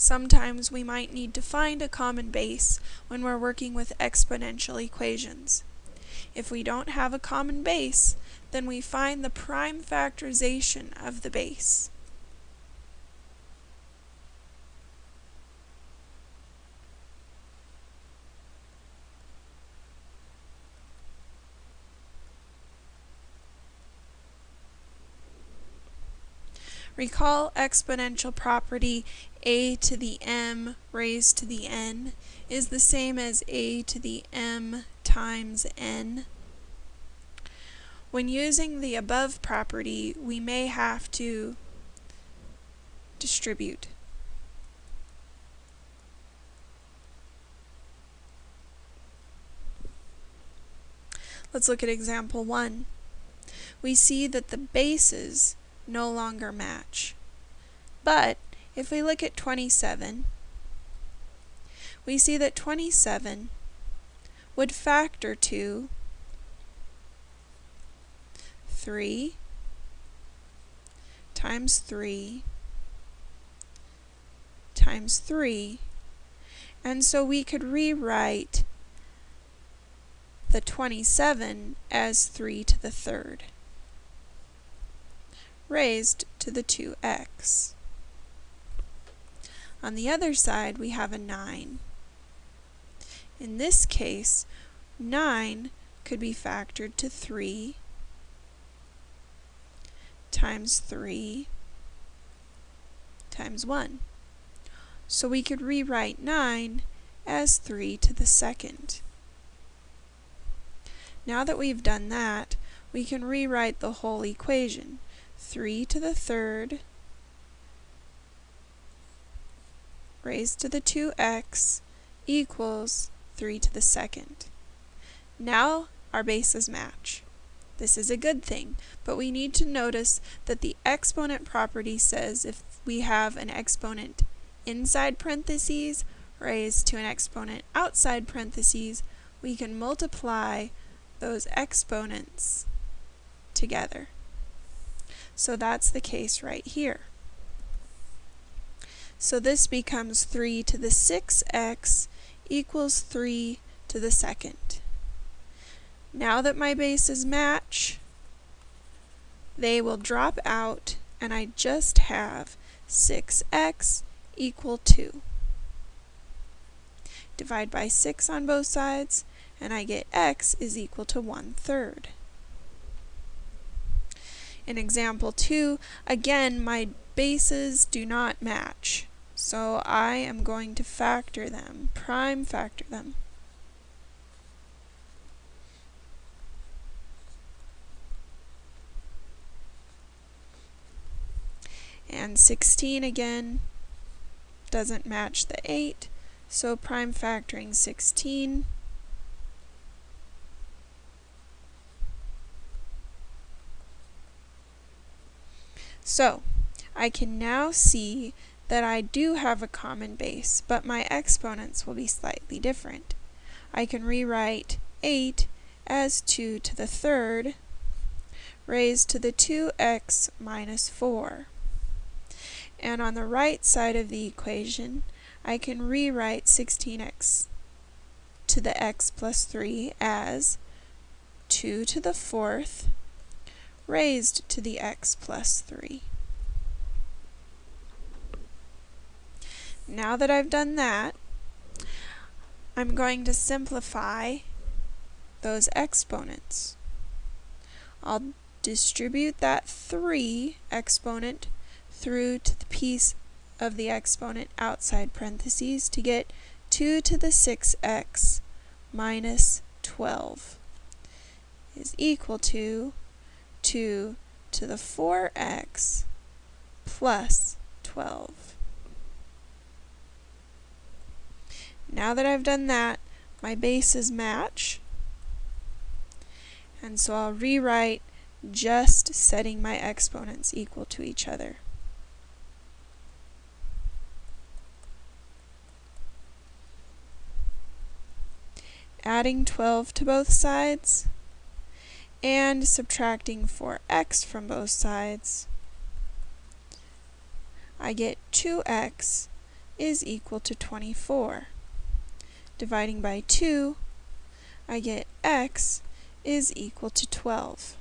Sometimes we might need to find a common base when we're working with exponential equations. If we don't have a common base, then we find the prime factorization of the base. Recall exponential property a to the m raised to the n is the same as a to the m times n. When using the above property, we may have to distribute. Let's look at example 1. We see that the bases no longer match. But if we look at 27, we see that 27 would factor to 3 times 3 times 3 and so we could rewrite the 27 as 3 to the third raised to the 2x. On the other side, we have a 9. In this case, 9 could be factored to 3 times 3 times 1. So we could rewrite 9 as 3 to the second. Now that we've done that, we can rewrite the whole equation. 3 to the third raised to the 2x equals 3 to the second. Now our bases match. This is a good thing, but we need to notice that the exponent property says if we have an exponent inside parentheses raised to an exponent outside parentheses, we can multiply those exponents together. So that's the case right here. So this becomes 3 to the 6x equals 3 to the second. Now that my bases match, they will drop out and I just have 6x equal 2. Divide by 6 on both sides and I get x is equal to 1 third. In example 2, again, my bases do not match. So I am going to factor them, prime factor them. And 16 again doesn't match the 8, so prime factoring 16 So, I can now see that I do have a common base, but my exponents will be slightly different. I can rewrite 8 as 2 to the third raised to the 2x minus 4. And on the right side of the equation, I can rewrite 16x to the x plus 3 as 2 to the fourth raised to the x plus 3. Now that I've done that, I'm going to simplify those exponents. I'll distribute that 3 exponent through to the piece of the exponent outside parentheses to get 2 to the 6x minus 12 is equal to 2 to the 4x plus 12. Now that I've done that, my bases match. And so I'll rewrite just setting my exponents equal to each other. Adding 12 to both sides and subtracting 4x from both sides, I get 2x is equal to 24. Dividing by 2, I get x is equal to 12.